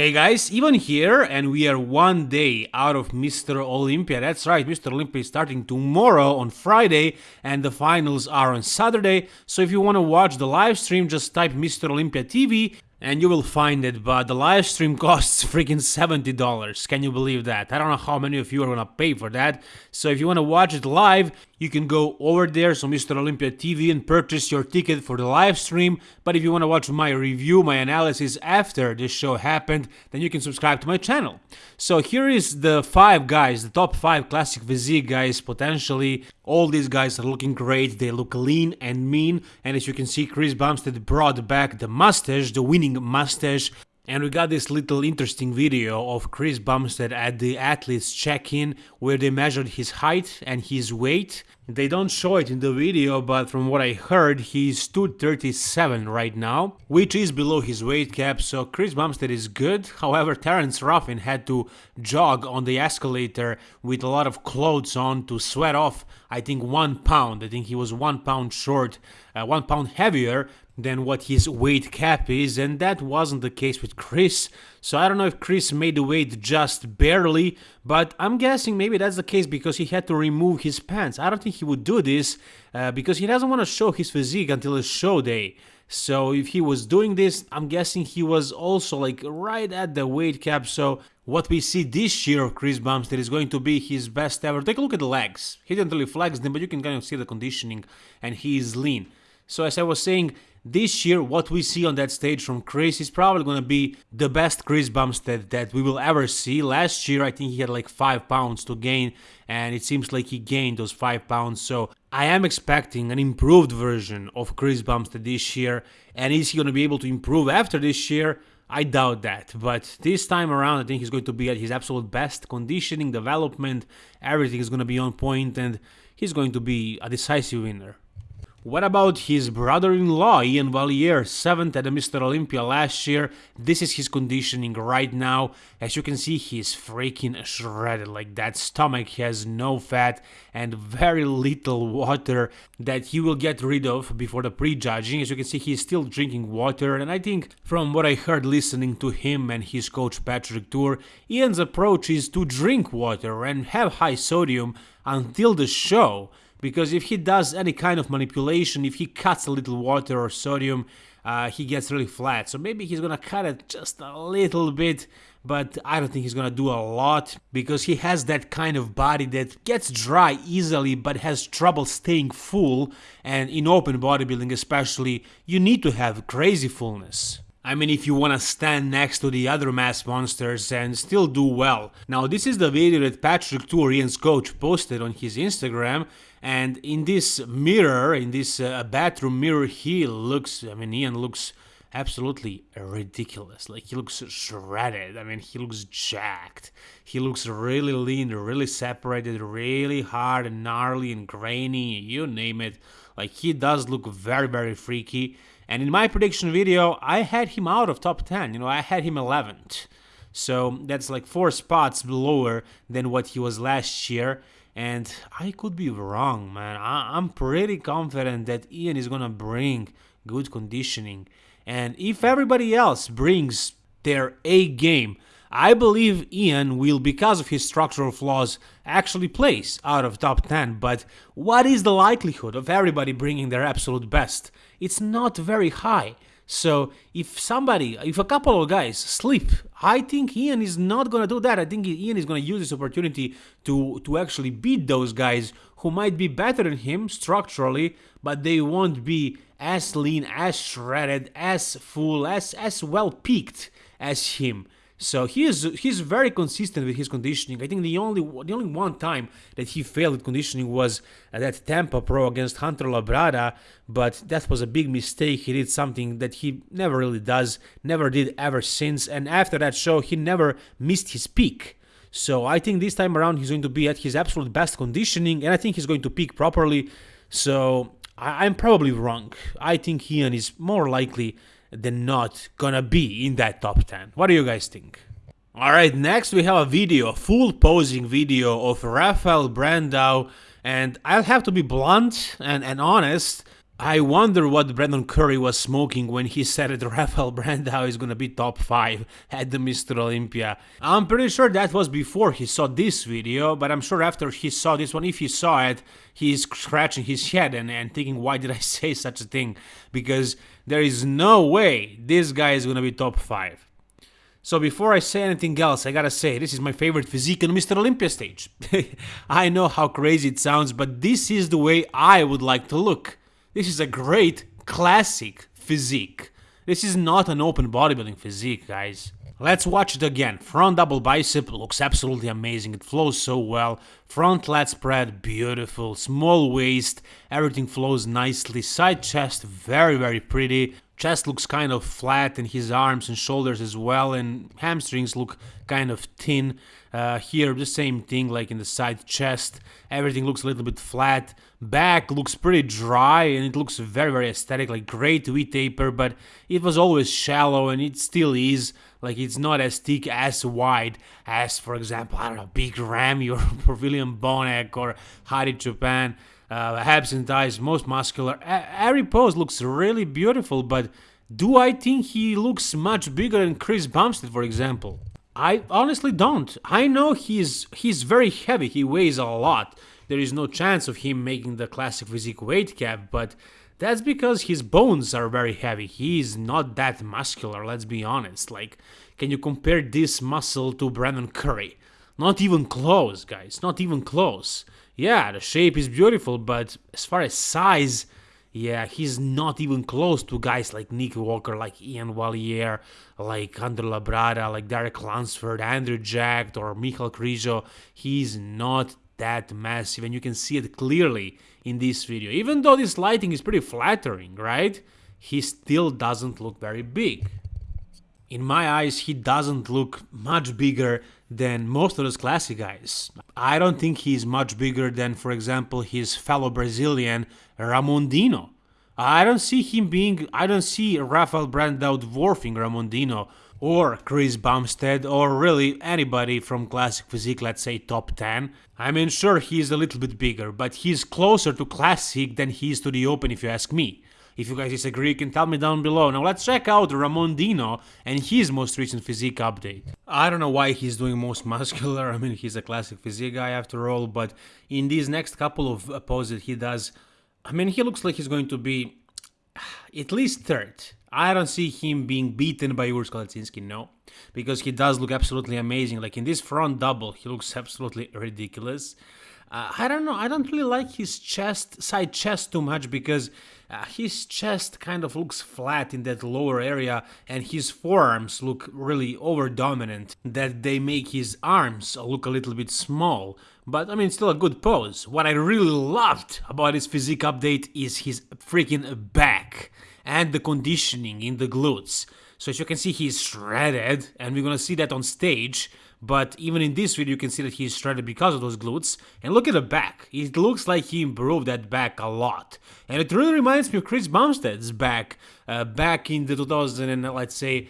Hey guys, Ivan here, and we are one day out of Mr. Olympia. That's right, Mr. Olympia is starting tomorrow on Friday, and the finals are on Saturday. So if you want to watch the live stream, just type Mr. Olympia TV and you will find it, but the live stream costs freaking $70. Can you believe that? I don't know how many of you are gonna pay for that. So if you wanna watch it live, you can go over there, so Mr. Olympia TV, and purchase your ticket for the live stream. But if you wanna watch my review, my analysis after this show happened, then you can subscribe to my channel. So here is the five guys, the top five classic physique guys, potentially. All these guys are looking great, they look lean and mean, and as you can see, Chris Bumstead brought back the mustache, the winning mustache, and we got this little interesting video of Chris Bumstead at the athletes check-in where they measured his height and his weight. They don't show it in the video, but from what I heard, he's 237 right now, which is below his weight cap, so Chris Bumstead is good. However, Terence Ruffin had to jog on the escalator with a lot of clothes on to sweat off, I think, one pound. I think he was one pound short, uh, one pound heavier than what his weight cap is, and that wasn't the case with Chris. So I don't know if Chris made the weight just barely, but I'm guessing maybe that's the case because he had to remove his pants. I don't think he would do this uh, because he doesn't want to show his physique until his show day. So if he was doing this, I'm guessing he was also like right at the weight cap. So what we see this year of Chris Bumstead is going to be his best ever. Take a look at the legs. He didn't really flex them, but you can kind of see the conditioning and he is lean. So as I was saying, this year, what we see on that stage from Chris is probably going to be the best Chris Bumstead that we will ever see. Last year, I think he had like 5 pounds to gain, and it seems like he gained those 5 pounds. So I am expecting an improved version of Chris Bumstead this year. And is he going to be able to improve after this year? I doubt that, but this time around, I think he's going to be at his absolute best. Conditioning, development, everything is going to be on point, and he's going to be a decisive winner. What about his brother-in-law, Iain Valliere, 7th at the Mr. Olympia last year? This is his conditioning right now. As you can see, he's freaking shredded, like that stomach has no fat and very little water that he will get rid of before the prejudging. As you can see, he's still drinking water, and I think from what I heard listening to him and his coach Patrick Tuor, Iain's approach is to drink water and have high sodium until the show because if he does any kind of manipulation, if he cuts a little water or sodium, uh, he gets really flat. So maybe he's gonna cut it just a little bit, but I don't think he's gonna do a lot because he has that kind of body that gets dry easily but has trouble staying full. And in open bodybuilding, especially, you need to have crazy fullness. I mean, if you wanna stand next to the other mass monsters and still do well. Now, this is the video that Patrick Tourian's coach, posted on his Instagram, and in this mirror, in this uh, bathroom mirror, he looks, I mean, Iain looks absolutely ridiculous. Like, he looks shredded. I mean, he looks jacked. He looks really lean, really separated, really hard and gnarly and grainy, you name it. Like, he does look very, very freaky. And in my prediction video, I had him out of top 10. You know, I had him 11th. So that's like four spots lower than what he was last year and I could be wrong, man. I- am pretty confident that Iain is gonna bring good conditioning, and if everybody else brings their A game, I believe Iain will, because of his structural flaws, actually place out of top 10. But what is the likelihood of everybody bringing their absolute best? It's not very high. So if somebody, if a couple of guys sleep, I think Iain is not gonna do that. I think Iain is gonna use this opportunity to to actually beat those guys who might be better than him structurally, but they won't be as lean, as shredded, as full, as as well peaked as him. So he is he's very consistent with his conditioning. I think the only the only one time that he failed conditioning was at that Tampa Pro against Hunter Labrada, but that was a big mistake. He did something that he never really does, never did ever since, and after that show he never missed his peak. So I think this time around he's going to be at his absolute best conditioning, and I think he's going to peak properly. So I- I'm probably wrong. I think Iain is more likely than not gonna be in that top 10. What do you guys think? Alright, next we have a video, a full posing video of Rafael Brandao, and I'll have to be blunt and, and honest, I wonder what Brandon Curry was smoking when he said that Rafael Brandao is gonna be top 5 at the Mr. Olympia. I'm pretty sure that was before he saw this video, but I'm sure after he saw this one, if he saw it, he's scratching his head and, and thinking, why did I say such a thing? Because there is no way this guy is gonna be top 5. So before I say anything else, I gotta say, this is my favorite physique on Mr. Olympia stage. I know how crazy it sounds, but this is the way I would like to look. This is a great, classic physique. This is not an open bodybuilding physique, guys. Let's watch it again. Front double bicep looks absolutely amazing. It flows so well. Front lat spread, beautiful. Small waist, everything flows nicely. Side chest, very, very pretty. Chest looks kind of flat and his arms and shoulders as well and hamstrings look kind of thin. Uh, here the same thing like in the side chest. Everything looks a little bit flat. Back looks pretty dry and it looks very very aesthetic like great V taper but it was always shallow and it still is. Like it's not as thick as wide as for example I don't know Big Ramy or, Pavilion Bonac or Hadi Choopan uh, and thighs, most muscular. every pose looks really beautiful, but do I think he looks much bigger than Chris Bumstead, for example? I honestly don't. I know he's he's very heavy. He weighs a lot. There is no chance of him making the classic physique weight cap, but that's because his bones are very heavy. He's not that muscular, let's be honest. Like, can you compare this muscle to Brandon Curry? Not even close, guys. Not even close yeah, the shape is beautiful, but as far as size, yeah, he's not even close to guys like Nick Walker, like Iain Valliere, like Andre Labrada, like Derek Lunsford, Andrew Jacked, or Michal Krizo. He's not that massive, and you can see it clearly in this video. Even though this lighting is pretty flattering, right? He still doesn't look very big. In my eyes, he doesn't look much bigger than most of those classic guys. I don't think he's much bigger than, for example, his fellow Brazilian Ramon Dino. I don't see him being, I don't see Rafael Brandao dwarfing Ramon Dino or Chris Bumstead or really anybody from classic physique, let's say top 10. I mean, sure, he's a little bit bigger, but he's closer to classic than he is to the open if you ask me. If you guys disagree, you can tell me down below. Now let's check out Ramon Dino and his most recent physique update. I don't know why he's doing most muscular, I mean he's a classic physique guy after all, but in these next couple of poses he does, I mean he looks like he's going to be at least third. I don't see him being beaten by Urs Kalecinski, no. Because he does look absolutely amazing. Like in this front double, he looks absolutely ridiculous. Uh, I don't know. I don't really like his chest, side chest too much because uh, his chest kind of looks flat in that lower area and his forearms look really over dominant that they make his arms look a little bit small. But I mean, still a good pose. What I really loved about his physique update is his freaking back and the conditioning in the glutes. So as you can see, he's shredded and we're gonna see that on stage but even in this video you can see that he's shredded because of those glutes. And look at the back, it looks like he improved that back a lot. And it really reminds me of Chris Bumstead's back, uh, back in the 2000 and let's say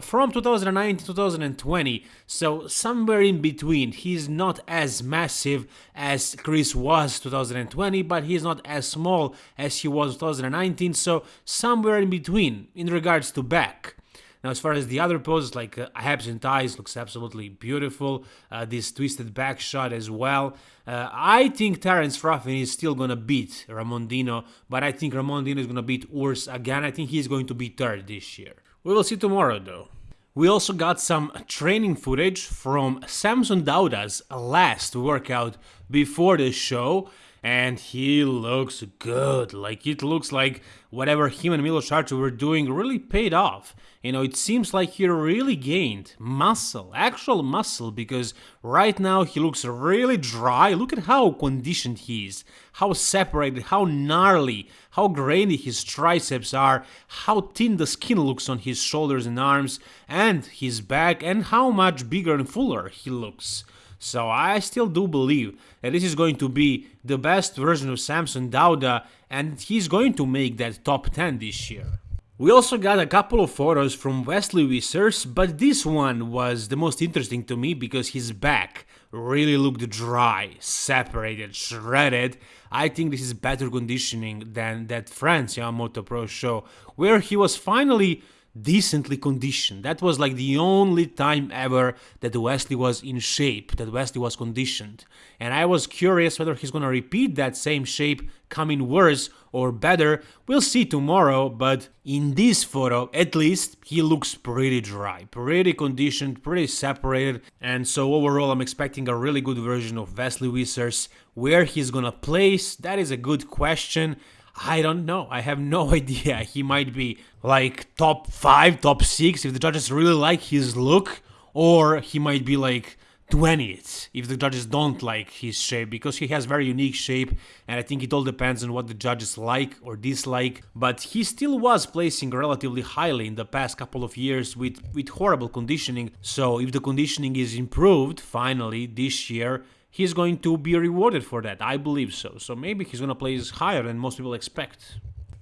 from 2019 to 2020, so somewhere in between. He's not as massive as Chris was 2020, but he's not as small as he was 2019, so somewhere in between in regards to back. Now, as far as the other poses, like uh, abs and thighs, looks absolutely beautiful. Uh, this twisted back shot as well. Uh, I think Terence Ruffin is still gonna beat Ramon Dino, but I think Ramon Dino is gonna beat Urs again. I think he's going to be third this year. We will see tomorrow, though. We also got some training footage from Samson Dauda's last workout before the show and he looks good. Like it looks like whatever him and Milos Sarcev were doing really paid off. You know, it seems like he really gained muscle, actual muscle, because right now he looks really dry. Look at how conditioned he is, how separated, how gnarly, how grainy his triceps are, how thin the skin looks on his shoulders and arms, and his back, and how much bigger and fuller he looks. So I still do believe that this is going to be the best version of Samson Dauda and he's going to make that top 10 this year. We also got a couple of photos from Wesley Vissers, but this one was the most interesting to me because his back really looked dry, separated, shredded. I think this is better conditioning than that France Yamamoto Pro show, where he was finally decently conditioned. That was like the only time ever that Wesley was in shape, that Wesley was conditioned. And I was curious whether he's gonna repeat that same shape, coming worse or better. We'll see tomorrow, but in this photo, at least, he looks pretty dry, pretty conditioned, pretty separated. And so overall, I'm expecting a really good version of Wesley Vissers. Where he's gonna place, that is a good question. I don't know. I have no idea. He might be like top five, top six if the judges really like his look, or he might be like 20th if the judges don't like his shape because he has very unique shape and I think it all depends on what the judges like or dislike but he still was placing relatively highly in the past couple of years with with horrible conditioning so if the conditioning is improved finally this year he's going to be rewarded for that. I believe so. So maybe he's going to place higher than most people expect.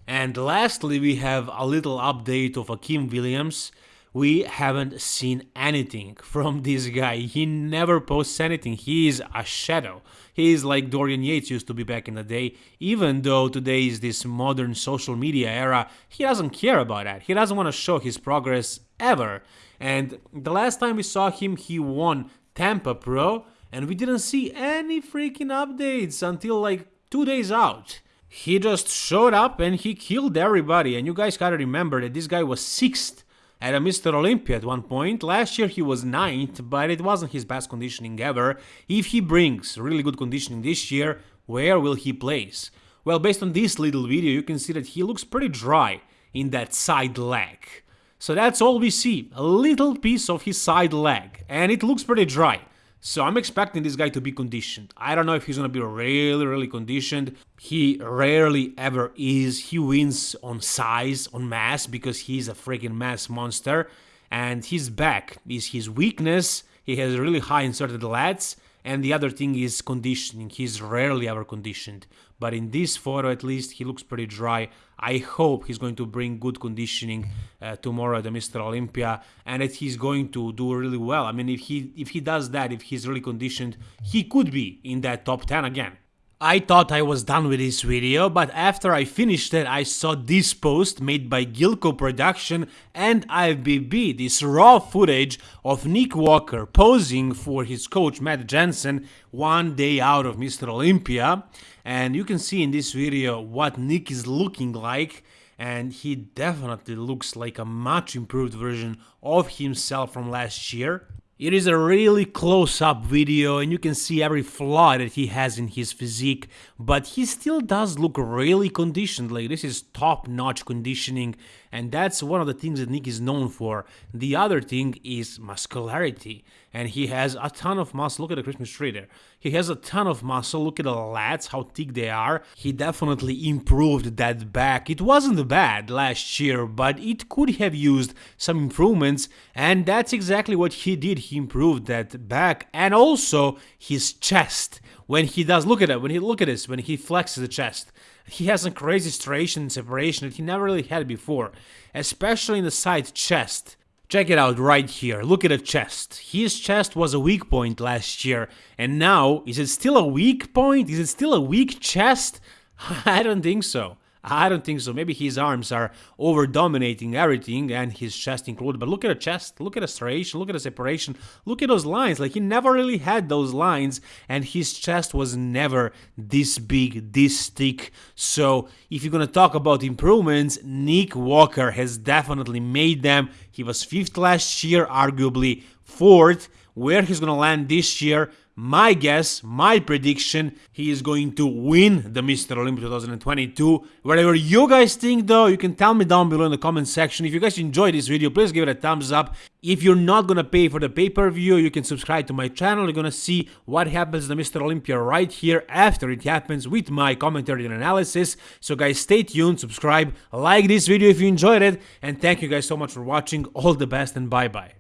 And lastly, we have a little update of Akim Williams. We haven't seen anything from this guy. He never posts anything. He is a shadow. He is like Dorian Yates used to be back in the day. Even though today is this modern social media era, he doesn't care about that. He doesn't want to show his progress ever. And the last time we saw him, he won Tampa Pro and we didn't see any freaking updates until like two days out. He just showed up and he killed everybody, and you guys gotta remember that this guy was 6th at a Mr. Olympia at one point. Last year he was 9th, but it wasn't his best conditioning ever. If he brings really good conditioning this year, where will he place? Well, based on this little video, you can see that he looks pretty dry in that side leg. So that's all we see, a little piece of his side leg, and it looks pretty dry. So I'm expecting this guy to be conditioned. I don't know if he's gonna be really, really conditioned. He rarely ever is. He wins on size, on mass, because he's a freaking mass monster. And his back is his weakness. He has really high inserted lats. And the other thing is conditioning. He's rarely ever conditioned. But in this photo, at least, he looks pretty dry. I hope he's going to bring good conditioning uh, tomorrow at the Mr. Olympia and that he's going to do really well. I mean, if he if he does that, if he's really conditioned, he could be in that top 10 again. I thought I was done with this video, but after I finished it, I saw this post made by Gilco Production and IFBB, this raw footage of Nick Walker posing for his coach Matt Jansen one day out of Mr. Olympia. And you can see in this video what Nick is looking like and he definitely looks like a much improved version of himself from last year. It is a really close-up video and you can see every flaw that he has in his physique, but he still does look really conditioned, like this is top-notch conditioning and that's one of the things that Nick is known for. The other thing is muscularity, and he has a ton of muscle. Look at the Christmas tree there. He has a ton of muscle. Look at the lats, how thick they are. He definitely improved that back. It wasn't bad last year, but it could have used some improvements, and that's exactly what he did. He improved that back and also his chest. When he does, look at it, when he look at this, when he flexes the chest he has a crazy striation and separation that he never really had before, especially in the side chest. Check it out right here, look at the chest. His chest was a weak point last year, and now, is it still a weak point? Is it still a weak chest? I don't think so. I don't think so. Maybe his arms are over dominating everything and his chest included. But look at the chest, look at the striation, look at the separation, look at those lines. Like he never really had those lines and his chest was never this big, this thick. So if you're gonna talk about improvements, Nick Walker has definitely made them. He was fifth last year, arguably fourth. Where he's gonna land this year, my guess, my prediction, he is going to win the Mr. Olympia 2022. Whatever you guys think though, you can tell me down below in the comment section. If you guys enjoyed this video, please give it a thumbs up. If you're not gonna pay for the pay-per-view, you can subscribe to my channel. You're gonna see what happens to Mr. Olympia right here after it happens with my commentary and analysis. So guys, stay tuned, subscribe, like this video if you enjoyed it, and thank you guys so much for watching. All the best and bye-bye.